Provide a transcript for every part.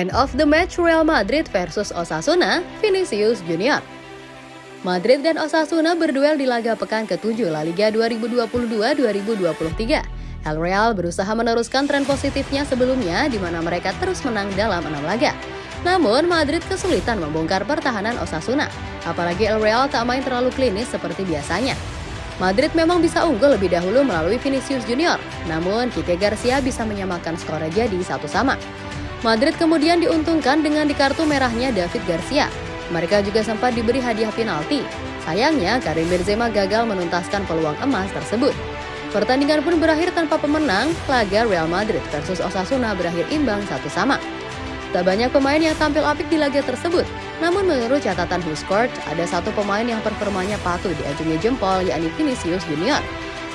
Man of the match Real Madrid versus Osasuna, Vinicius Junior. Madrid dan Osasuna berduel di laga pekan ke-7 La Liga 2022-2023. El Real berusaha meneruskan tren positifnya sebelumnya di mana mereka terus menang dalam enam laga. Namun, Madrid kesulitan membongkar pertahanan Osasuna, apalagi El Real tak main terlalu klinis seperti biasanya. Madrid memang bisa unggul lebih dahulu melalui Vinicius Junior, namun Kike Garcia bisa menyamakan skor jadi satu sama. Madrid kemudian diuntungkan dengan di kartu merahnya David Garcia. Mereka juga sempat diberi hadiah penalti. Sayangnya, Karim Benzema gagal menuntaskan peluang emas tersebut. Pertandingan pun berakhir tanpa pemenang, laga Real Madrid versus Osasuna berakhir imbang satu sama. Tak banyak pemain yang tampil apik di laga tersebut, namun menurut catatan WhoScored, ada satu pemain yang performanya patut diajungi jempol, yakni Vinicius Junior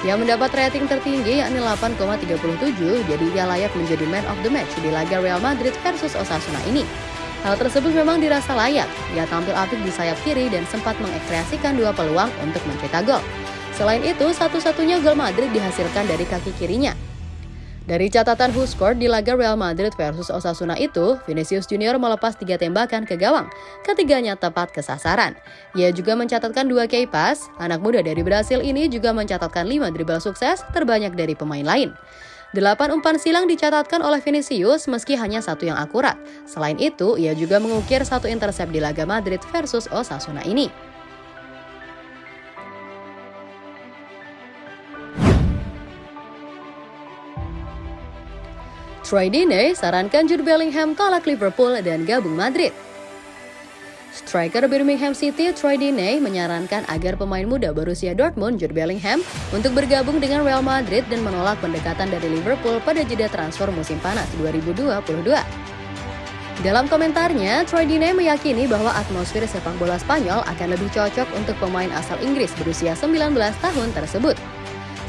yang mendapat rating tertinggi yakni 8,37 jadi ia layak menjadi man of the match di laga Real Madrid versus Osasuna ini. Hal tersebut memang dirasa layak, ia tampil apik di sayap kiri dan sempat mengekreasikan dua peluang untuk mencetak gol. Selain itu, satu-satunya gol Madrid dihasilkan dari kaki kirinya, dari catatan WhoScored di laga Real Madrid versus Osasuna itu, Vinicius Junior melepas tiga tembakan ke gawang, ketiganya tepat ke sasaran. Ia juga mencatatkan dua key pass, anak muda dari Brasil ini juga mencatatkan lima dribble sukses terbanyak dari pemain lain. Delapan umpan silang dicatatkan oleh Vinicius meski hanya satu yang akurat. Selain itu, ia juga mengukir satu intercept di laga Madrid versus Osasuna ini. Troy Deeney sarankan Jude Bellingham tolak Liverpool dan gabung Madrid. Striker Birmingham City Troy Deeney menyarankan agar pemain muda berusia Dortmund Jude Bellingham untuk bergabung dengan Real Madrid dan menolak pendekatan dari Liverpool pada jeda transfer musim panas 2022. Dalam komentarnya, Troy Deeney meyakini bahwa atmosfer sepak bola Spanyol akan lebih cocok untuk pemain asal Inggris berusia 19 tahun tersebut.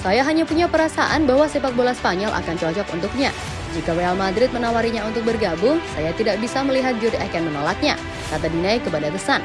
Saya hanya punya perasaan bahwa sepak bola Spanyol akan cocok untuknya, jika Real Madrid menawarinya untuk bergabung, saya tidak bisa melihat Jude akan menolaknya, kata Diney kepada The Sun.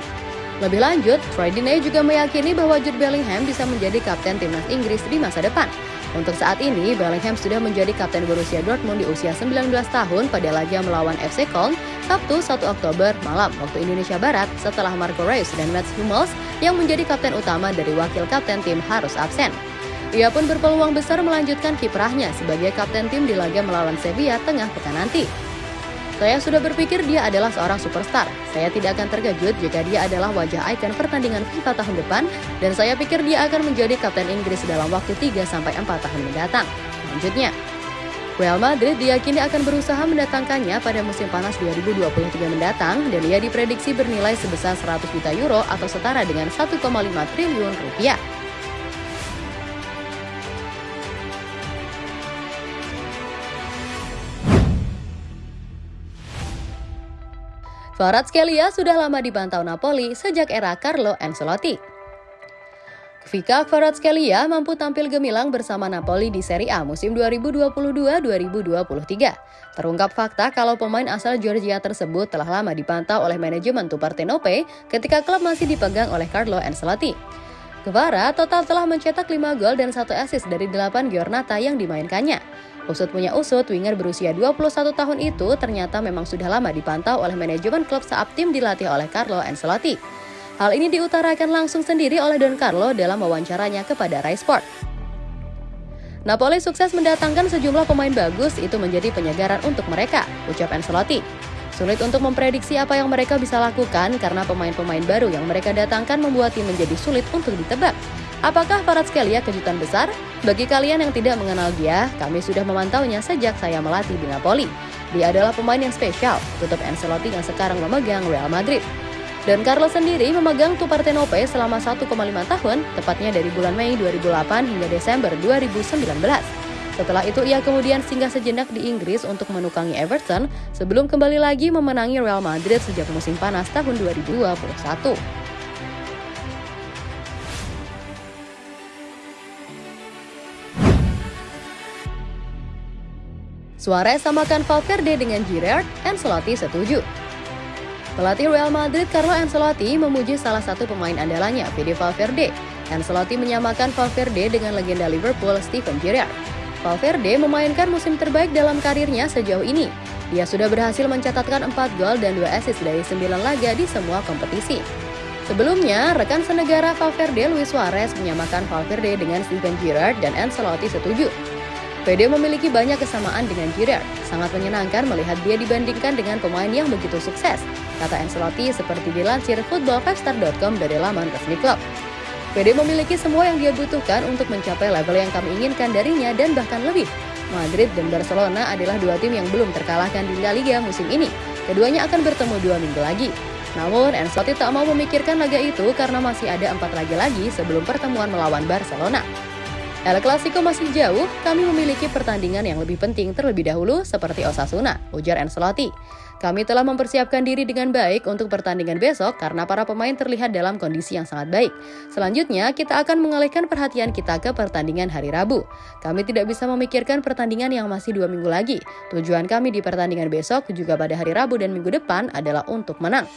Lebih lanjut, Troy Diney juga meyakini bahwa Jude Bellingham bisa menjadi kapten timnas Inggris di masa depan. Untuk saat ini, Bellingham sudah menjadi kapten Borussia Dortmund di usia 19 tahun pada laga melawan FC Köln Sabtu 1 Oktober malam waktu Indonesia Barat setelah Marco Reus dan Mats Hummels yang menjadi kapten utama dari wakil kapten tim harus absen. Ia pun berpeluang besar melanjutkan kiprahnya sebagai kapten tim di laga melawan Sevilla tengah pekan nanti. Saya sudah berpikir dia adalah seorang superstar. Saya tidak akan terkejut jika dia adalah wajah ikon pertandingan FIFA tahun depan dan saya pikir dia akan menjadi kapten Inggris dalam waktu 3 sampai 4 tahun mendatang. Lanjutnya, Real Madrid diyakini akan berusaha mendatangkannya pada musim panas 2023 mendatang dan ia diprediksi bernilai sebesar 100 juta euro atau setara dengan 1,5 triliun rupiah. Kvaratskhelia sudah lama dipantau Napoli sejak era Carlo Ancelotti. Vika Kvaratskhelia mampu tampil gemilang bersama Napoli di Serie A musim 2022-2023. Terungkap fakta kalau pemain asal Georgia tersebut telah lama dipantau oleh manajemen Tupartenope ketika klub masih dipegang oleh Carlo Ancelotti. Kvara total telah mencetak 5 gol dan 1 assist dari 8 Giornata yang dimainkannya. Usut punya usut, winger berusia 21 tahun itu ternyata memang sudah lama dipantau oleh manajemen klub saat tim dilatih oleh Carlo Ancelotti. Hal ini diutarakan langsung sendiri oleh Don Carlo dalam wawancaranya kepada Rai Sport. Napoli sukses mendatangkan sejumlah pemain bagus itu menjadi penyegaran untuk mereka, ucap Ancelotti. Sulit untuk memprediksi apa yang mereka bisa lakukan karena pemain-pemain baru yang mereka datangkan membuat tim menjadi sulit untuk ditebak. Apakah Kvaratskhelia kejutan besar? Bagi kalian yang tidak mengenal dia, kami sudah memantaunya sejak saya melatih di Napoli. Dia adalah pemain yang spesial, tutup Ancelotti yang sekarang memegang Real Madrid. Dan Carlos sendiri memegang Tupartenope selama 1,5 tahun, tepatnya dari bulan Mei 2008 hingga Desember 2019. Setelah itu ia kemudian singgah sejenak di Inggris untuk menukangi Everton sebelum kembali lagi memenangi Real Madrid sejak musim panas tahun 2021. Suarez samakan Valverde dengan Giroud, Ancelotti setuju. Pelatih Real Madrid Carlo Ancelotti memuji salah satu pemain andalannya, Fede Valverde. Ancelotti menyamakan Valverde dengan legenda Liverpool Steven Gerrard. Valverde memainkan musim terbaik dalam karirnya sejauh ini. Dia sudah berhasil mencatatkan 4 gol dan 2 assist dari 9 laga di semua kompetisi. Sebelumnya, rekan senegara Valverde Luis Suarez menyamakan Valverde dengan Steven Gerrard dan Ancelotti setuju. PD memiliki banyak kesamaan dengan Gerrard. Sangat menyenangkan melihat dia dibandingkan dengan pemain yang begitu sukses, kata Ancelotti seperti dilansir footballfester.com dari laman resmi klub. PD memiliki semua yang dia butuhkan untuk mencapai level yang kami inginkan darinya dan bahkan lebih. Madrid dan Barcelona adalah dua tim yang belum terkalahkan di La Liga musim ini. Keduanya akan bertemu dua minggu lagi. Namun, Ancelotti tak mau memikirkan laga itu karena masih ada empat laga lagi sebelum pertemuan melawan Barcelona. El Clasico masih jauh, kami memiliki pertandingan yang lebih penting terlebih dahulu seperti Osasuna, ujar Ancelotti. Kami telah mempersiapkan diri dengan baik untuk pertandingan besok karena para pemain terlihat dalam kondisi yang sangat baik. Selanjutnya, kita akan mengalihkan perhatian kita ke pertandingan hari Rabu. Kami tidak bisa memikirkan pertandingan yang masih dua minggu lagi. Tujuan kami di pertandingan besok juga pada hari Rabu dan minggu depan adalah untuk menang.